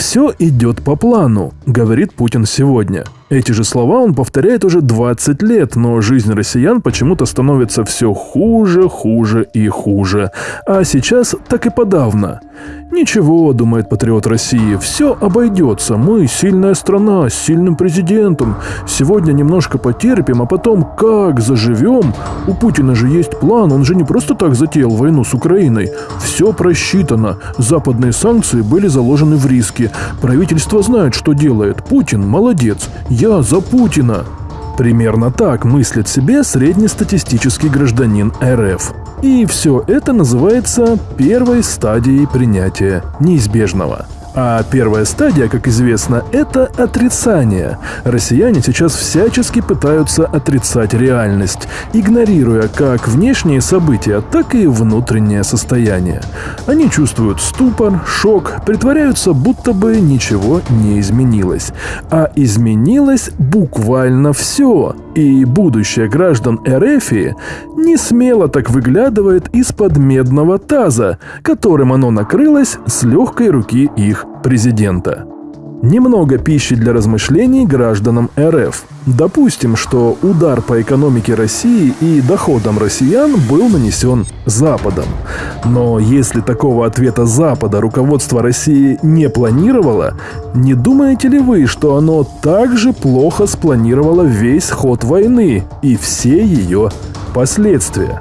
«Все идет по плану», — говорит Путин сегодня. Эти же слова он повторяет уже 20 лет, но жизнь россиян почему-то становится все хуже, хуже и хуже. А сейчас так и подавно. «Ничего», — думает патриот России, — «все обойдется. Мы сильная страна с сильным президентом. Сегодня немножко потерпим, а потом как заживем? У Путина же есть план, он же не просто так затеял войну с Украиной. Все просчитано. Западные санкции были заложены в риски. Правительство знает, что делает. Путин молодец. Я за Путина». Примерно так мыслит себе среднестатистический гражданин РФ. И все это называется первой стадией принятия неизбежного – а первая стадия, как известно, это отрицание. Россияне сейчас всячески пытаются отрицать реальность, игнорируя как внешние события, так и внутреннее состояние. Они чувствуют ступор, шок, притворяются, будто бы ничего не изменилось. А изменилось буквально все. И будущее граждан Эрефии не смело так выглядывает из-под медного таза, которым оно накрылось с легкой руки их президента. Немного пищи для размышлений гражданам РФ. Допустим, что удар по экономике России и доходам россиян был нанесен Западом. Но если такого ответа Запада руководство России не планировало, не думаете ли вы, что оно также плохо спланировало весь ход войны и все ее последствия?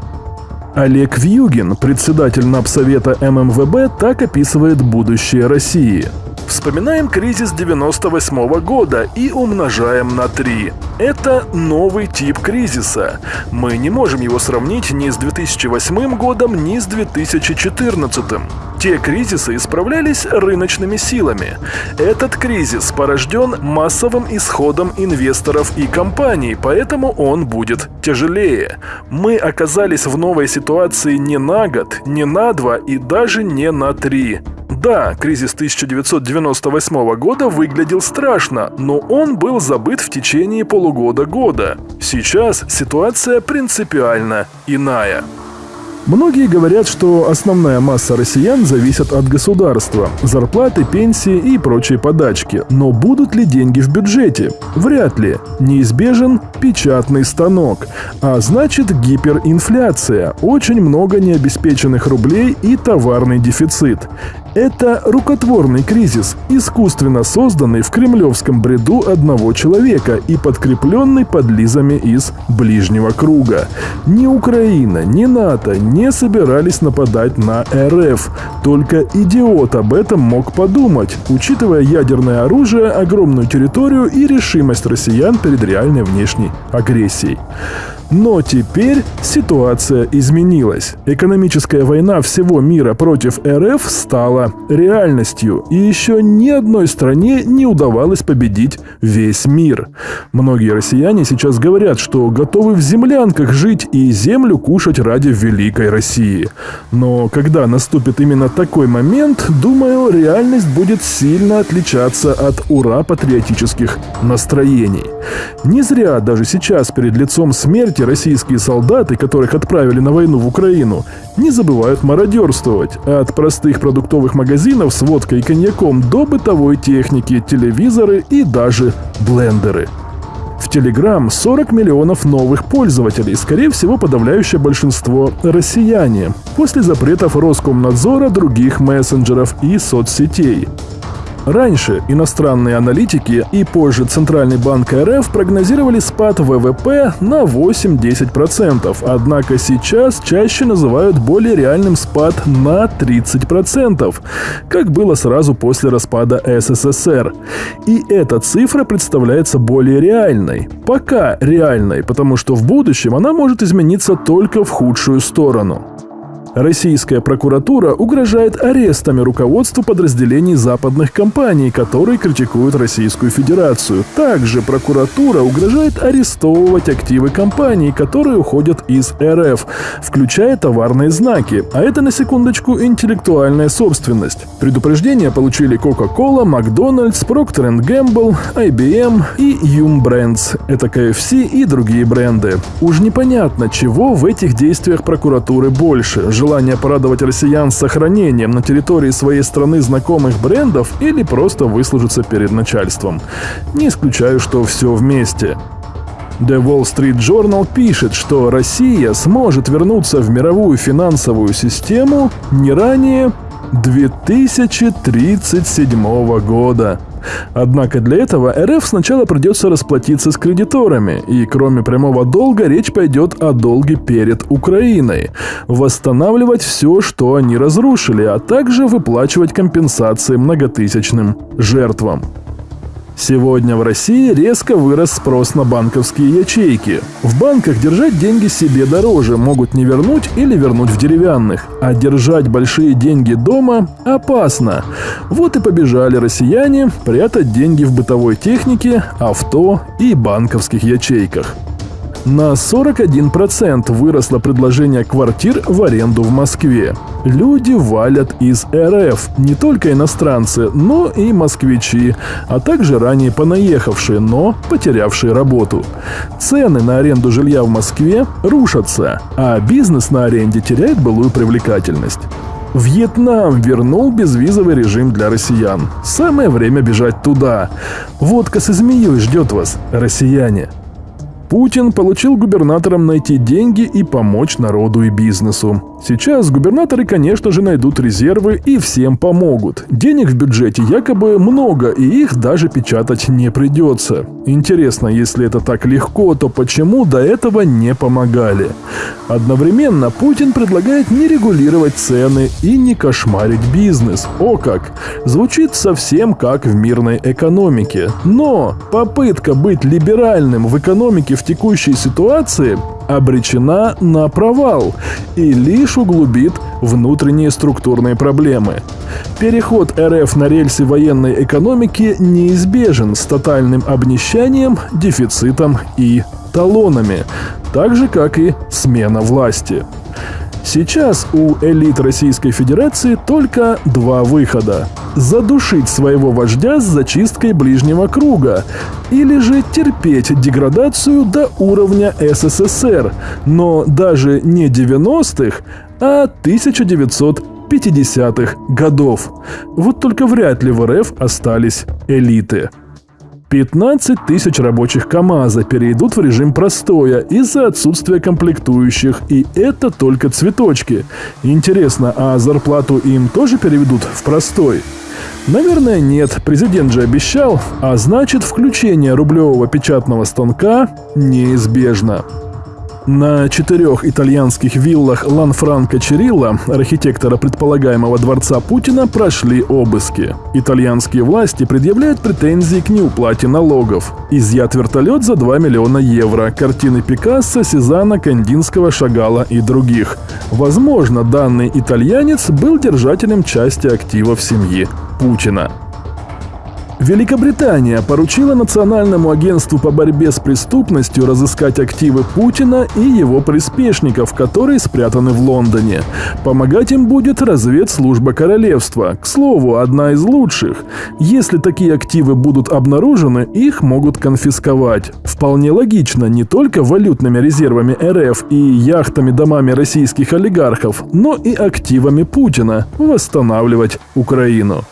Олег Вьюгин, председатель НАПСовета ММВБ, так описывает будущее России – Вспоминаем кризис 98 -го года и умножаем на 3. Это новый тип кризиса. Мы не можем его сравнить ни с 2008 годом, ни с 2014. Те кризисы исправлялись рыночными силами. Этот кризис порожден массовым исходом инвесторов и компаний, поэтому он будет тяжелее. Мы оказались в новой ситуации не на год, не на два и даже не на три. Да, кризис 1998 года выглядел страшно, но он был забыт в течение полугода-года. Сейчас ситуация принципиально иная. Многие говорят, что основная масса россиян зависит от государства, зарплаты, пенсии и прочие подачки. Но будут ли деньги в бюджете? Вряд ли. Неизбежен печатный станок. А значит гиперинфляция, очень много необеспеченных рублей и товарный дефицит. Это рукотворный кризис, искусственно созданный в кремлевском бреду одного человека и подкрепленный подлизами из ближнего круга. Ни Украина, ни НАТО не собирались нападать на РФ. Только идиот об этом мог подумать, учитывая ядерное оружие, огромную территорию и решимость россиян перед реальной внешней агрессией. Но теперь ситуация изменилась. Экономическая война всего мира против РФ стала реальностью, и еще ни одной стране не удавалось победить весь мир. Многие россияне сейчас говорят, что готовы в землянках жить и землю кушать ради великой России. Но когда наступит именно такой момент, думаю, реальность будет сильно отличаться от ура-патриотических настроений. Не зря даже сейчас перед лицом смерти эти российские солдаты, которых отправили на войну в Украину, не забывают мародерствовать. От простых продуктовых магазинов с водкой и коньяком до бытовой техники, телевизоры и даже блендеры. В Telegram 40 миллионов новых пользователей, скорее всего подавляющее большинство россияне, после запретов Роскомнадзора других мессенджеров и соцсетей. Раньше иностранные аналитики и позже Центральный банк РФ прогнозировали спад ВВП на 8-10%, однако сейчас чаще называют более реальным спад на 30%, как было сразу после распада СССР. И эта цифра представляется более реальной. Пока реальной, потому что в будущем она может измениться только в худшую сторону. Российская прокуратура угрожает арестами руководству подразделений западных компаний, которые критикуют Российскую Федерацию. Также прокуратура угрожает арестовывать активы компаний, которые уходят из РФ, включая товарные знаки. А это, на секундочку, интеллектуальная собственность. Предупреждения получили Coca-Cola, McDonald's, Procter Gamble, IBM и Yum Brands. Это KFC и другие бренды. Уж непонятно, чего в этих действиях прокуратуры больше – желание порадовать россиян сохранением на территории своей страны знакомых брендов или просто выслужиться перед начальством. Не исключаю, что все вместе. The Wall Street Journal пишет, что Россия сможет вернуться в мировую финансовую систему не ранее 2037 года. Однако для этого РФ сначала придется расплатиться с кредиторами, и кроме прямого долга речь пойдет о долге перед Украиной, восстанавливать все, что они разрушили, а также выплачивать компенсации многотысячным жертвам. Сегодня в России резко вырос спрос на банковские ячейки. В банках держать деньги себе дороже, могут не вернуть или вернуть в деревянных. А держать большие деньги дома опасно. Вот и побежали россияне прятать деньги в бытовой технике, авто и банковских ячейках. На 41% выросло предложение квартир в аренду в Москве. Люди валят из РФ, не только иностранцы, но и москвичи, а также ранее понаехавшие, но потерявшие работу. Цены на аренду жилья в Москве рушатся, а бизнес на аренде теряет былую привлекательность. Вьетнам вернул безвизовый режим для россиян. Самое время бежать туда. Водка со змеей ждет вас, россияне. Путин получил губернаторам найти деньги и помочь народу и бизнесу. Сейчас губернаторы, конечно же, найдут резервы и всем помогут. Денег в бюджете якобы много, и их даже печатать не придется. Интересно, если это так легко, то почему до этого не помогали? Одновременно Путин предлагает не регулировать цены и не кошмарить бизнес. О как! Звучит совсем как в мирной экономике. Но попытка быть либеральным в экономике в текущей ситуации обречена на провал и лишь углубит внутренние структурные проблемы. Переход РФ на рельсы военной экономики неизбежен с тотальным обнищанием, дефицитом и талонами, так же как и смена власти. Сейчас у элит Российской Федерации только два выхода. Задушить своего вождя с зачисткой ближнего круга или же терпеть деградацию до уровня СССР, но даже не 90-х, а 1950-х годов. Вот только вряд ли в РФ остались элиты. 15 тысяч рабочих КАМАЗа перейдут в режим простоя из-за отсутствия комплектующих, и это только цветочки. Интересно, а зарплату им тоже переведут в простой? Наверное, нет, президент же обещал, а значит включение рублевого печатного станка неизбежно. На четырех итальянских виллах Ланфранко Черилла, архитектора предполагаемого дворца Путина, прошли обыски. Итальянские власти предъявляют претензии к неуплате налогов. Изъят вертолет за 2 миллиона евро, картины Пикассо, Сезана, Кандинского, Шагала и других. Возможно, данный итальянец был держателем части активов семьи Путина. Великобритания поручила Национальному агентству по борьбе с преступностью разыскать активы Путина и его приспешников, которые спрятаны в Лондоне. Помогать им будет разведслужба королевства. К слову, одна из лучших. Если такие активы будут обнаружены, их могут конфисковать. Вполне логично не только валютными резервами РФ и яхтами-домами российских олигархов, но и активами Путина восстанавливать Украину.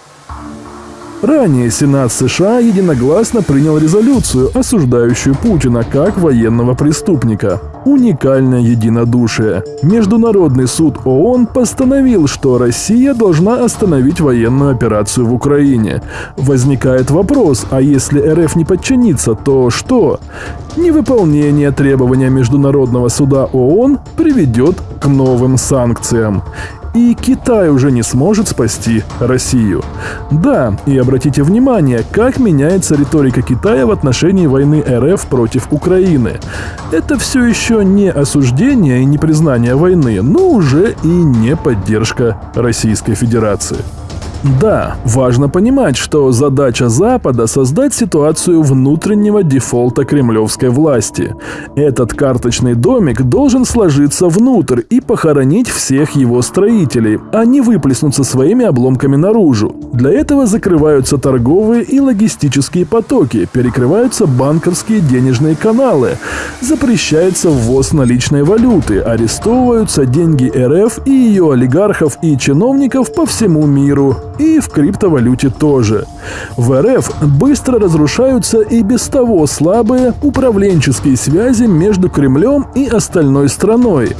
Ранее Сенат США единогласно принял резолюцию, осуждающую Путина как военного преступника. Уникальное единодушие. Международный суд ООН постановил, что Россия должна остановить военную операцию в Украине. Возникает вопрос, а если РФ не подчинится, то что? Невыполнение требования Международного суда ООН приведет к новым санкциям и Китай уже не сможет спасти Россию. Да, и обратите внимание, как меняется риторика Китая в отношении войны РФ против Украины. Это все еще не осуждение и не признание войны, но уже и не поддержка Российской Федерации. Да, важно понимать, что задача Запада – создать ситуацию внутреннего дефолта кремлевской власти. Этот карточный домик должен сложиться внутрь и похоронить всех его строителей, а не выплеснуться своими обломками наружу. Для этого закрываются торговые и логистические потоки, перекрываются банковские денежные каналы, запрещается ввоз наличной валюты, арестовываются деньги РФ и ее олигархов и чиновников по всему миру, и в криптовалюте тоже. В РФ быстро разрушаются и без того слабые управленческие связи между Кремлем и остальной страной.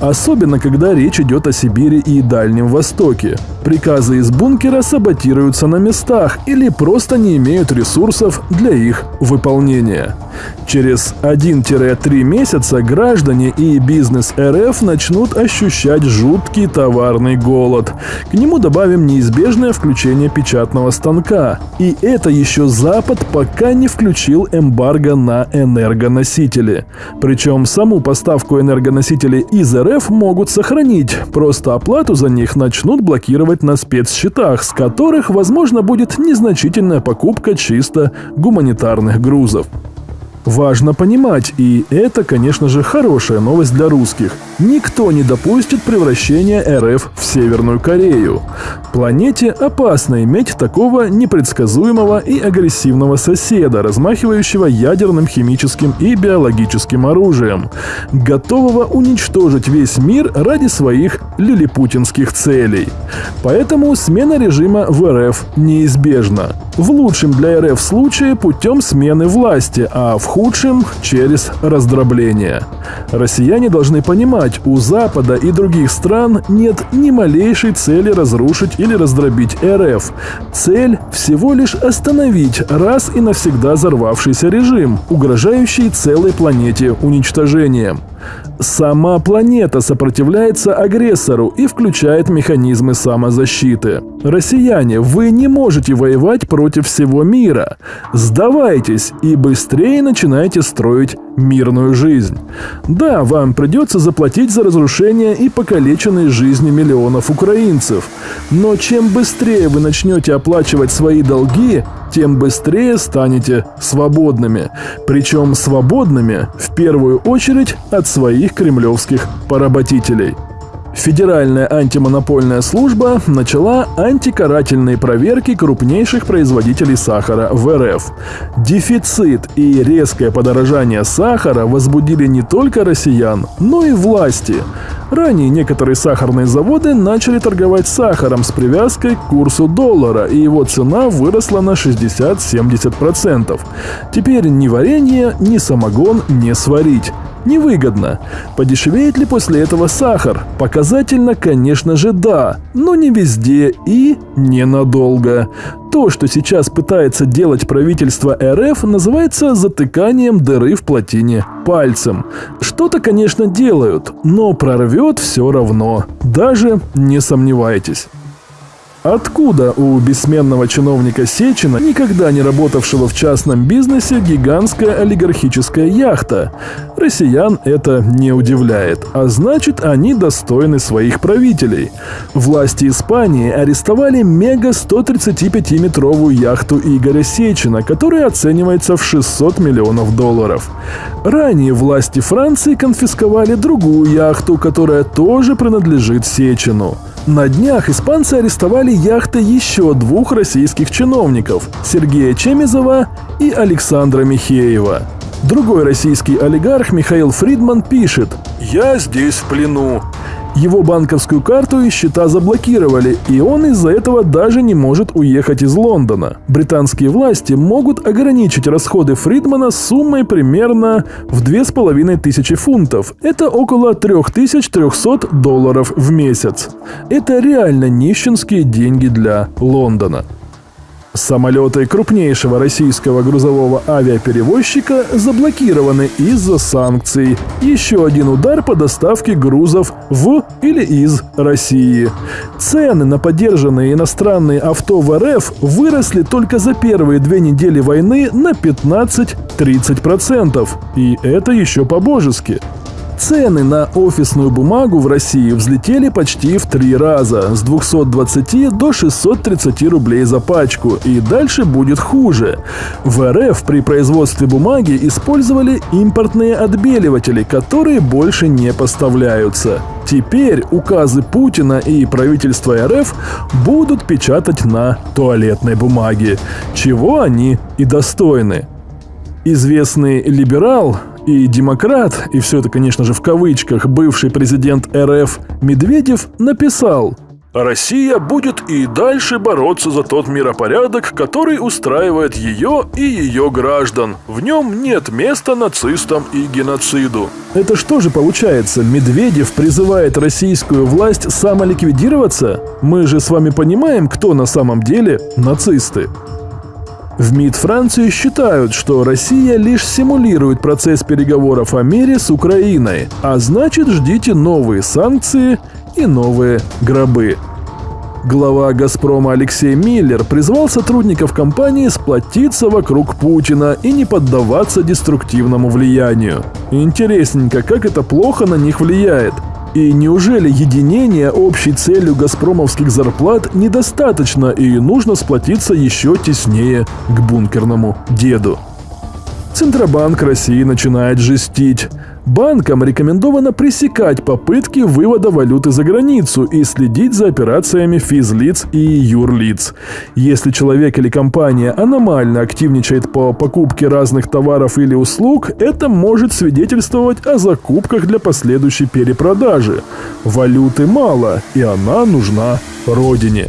Особенно, когда речь идет о Сибири и Дальнем Востоке. Приказы из бункера саботируются на местах или просто не имеют ресурсов для их выполнения. Через 1-3 месяца граждане и бизнес РФ начнут ощущать жуткий товарный голод. К нему добавим неизбежное включение печатного станка. И это еще Запад пока не включил эмбарго на энергоносители. Причем саму поставку энергоносителей из РФ могут сохранить, просто оплату за них начнут блокировать на спецсчетах, с которых, возможно, будет незначительная покупка чисто гуманитарных грузов. Важно понимать, и это, конечно же, хорошая новость для русских. Никто не допустит превращения РФ в Северную Корею. Планете опасно иметь такого непредсказуемого и агрессивного соседа, размахивающего ядерным, химическим и биологическим оружием, готового уничтожить весь мир ради своих лилипутинских целей. Поэтому смена режима в РФ неизбежна. В лучшем для РФ случае путем смены власти, а в худшем – через раздробление. Россияне должны понимать, у Запада и других стран нет ни малейшей цели разрушить или раздробить РФ. Цель – всего лишь остановить раз и навсегда взорвавшийся режим, угрожающий целой планете уничтожением. Сама планета сопротивляется агрессору и включает механизмы самозащиты. Россияне, вы не можете воевать против всего мира. Сдавайтесь и быстрее начинайте строить мирную жизнь. Да, вам придется заплатить за разрушение и покалеченные жизни миллионов украинцев. Но чем быстрее вы начнете оплачивать свои долги, тем быстрее станете свободными. Причем свободными в первую очередь от своих кремлевских поработителей. Федеральная антимонопольная служба начала антикарательные проверки крупнейших производителей сахара в РФ. Дефицит и резкое подорожание сахара возбудили не только россиян, но и власти. Ранее некоторые сахарные заводы начали торговать сахаром с привязкой к курсу доллара, и его цена выросла на 60-70%. Теперь ни варенье, ни самогон не сварить. Невыгодно. Подешевеет ли после этого сахар? Показательно, конечно же, да, но не везде и ненадолго. То, что сейчас пытается делать правительство РФ, называется затыканием дыры в плотине пальцем. Что-то, конечно, делают, но прорвет все равно. Даже не сомневайтесь. Откуда у бессменного чиновника Сечина, никогда не работавшего в частном бизнесе, гигантская олигархическая яхта? Россиян это не удивляет, а значит они достойны своих правителей. Власти Испании арестовали мега 135-метровую яхту Игоря Сечина, которая оценивается в 600 миллионов долларов. Ранее власти Франции конфисковали другую яхту, которая тоже принадлежит Сечину. На днях испанцы арестовали яхты еще двух российских чиновников – Сергея Чемизова и Александра Михеева. Другой российский олигарх Михаил Фридман пишет «Я здесь в плену. Его банковскую карту и счета заблокировали, и он из-за этого даже не может уехать из Лондона. Британские власти могут ограничить расходы Фридмана суммой примерно в 2500 фунтов. Это около 3300 долларов в месяц. Это реально нищенские деньги для Лондона. Самолеты крупнейшего российского грузового авиаперевозчика заблокированы из-за санкций. Еще один удар по доставке грузов в или из России. Цены на поддержанные иностранные авто в РФ выросли только за первые две недели войны на 15-30%. И это еще по-божески. Цены на офисную бумагу в России взлетели почти в три раза, с 220 до 630 рублей за пачку, и дальше будет хуже. В РФ при производстве бумаги использовали импортные отбеливатели, которые больше не поставляются. Теперь указы Путина и правительства РФ будут печатать на туалетной бумаге, чего они и достойны. Известный либерал и демократ, и все это, конечно же, в кавычках, бывший президент РФ Медведев написал Россия будет и дальше бороться за тот миропорядок, который устраивает ее и ее граждан. В нем нет места нацистам и геноциду. Это что же получается? Медведев призывает российскую власть самоликвидироваться? Мы же с вами понимаем, кто на самом деле нацисты. В МИД Франции считают, что Россия лишь симулирует процесс переговоров о мире с Украиной, а значит ждите новые санкции и новые гробы. Глава «Газпрома» Алексей Миллер призвал сотрудников компании сплотиться вокруг Путина и не поддаваться деструктивному влиянию. Интересненько, как это плохо на них влияет – и неужели единение общей целью газпромовских зарплат недостаточно и нужно сплотиться еще теснее к бункерному деду? Центробанк России начинает жестить. Банкам рекомендовано пресекать попытки вывода валюты за границу и следить за операциями физлиц и юрлиц. Если человек или компания аномально активничает по покупке разных товаров или услуг, это может свидетельствовать о закупках для последующей перепродажи. Валюты мало, и она нужна родине.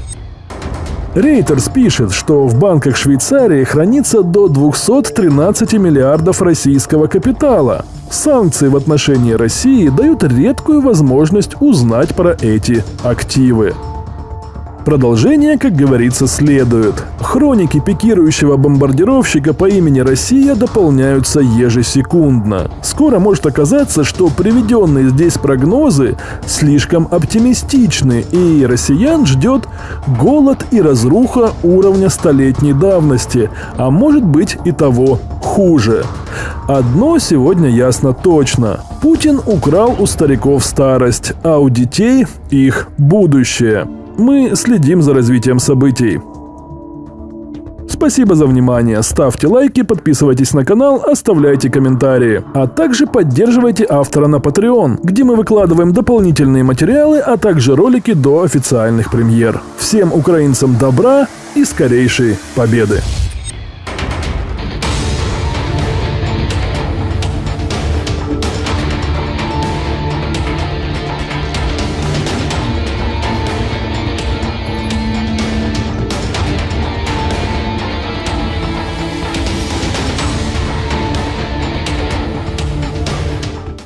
Рейтерс пишет, что в банках Швейцарии хранится до 213 миллиардов российского капитала. Санкции в отношении России дают редкую возможность узнать про эти активы. Продолжение, как говорится, следует. Хроники пикирующего бомбардировщика по имени Россия дополняются ежесекундно. Скоро может оказаться, что приведенные здесь прогнозы слишком оптимистичны, и россиян ждет голод и разруха уровня столетней давности, а может быть и того хуже. Одно сегодня ясно точно. Путин украл у стариков старость, а у детей их будущее. Мы следим за развитием событий. Спасибо за внимание, ставьте лайки, подписывайтесь на канал, оставляйте комментарии. А также поддерживайте автора на Patreon, где мы выкладываем дополнительные материалы, а также ролики до официальных премьер. Всем украинцам добра и скорейшей победы!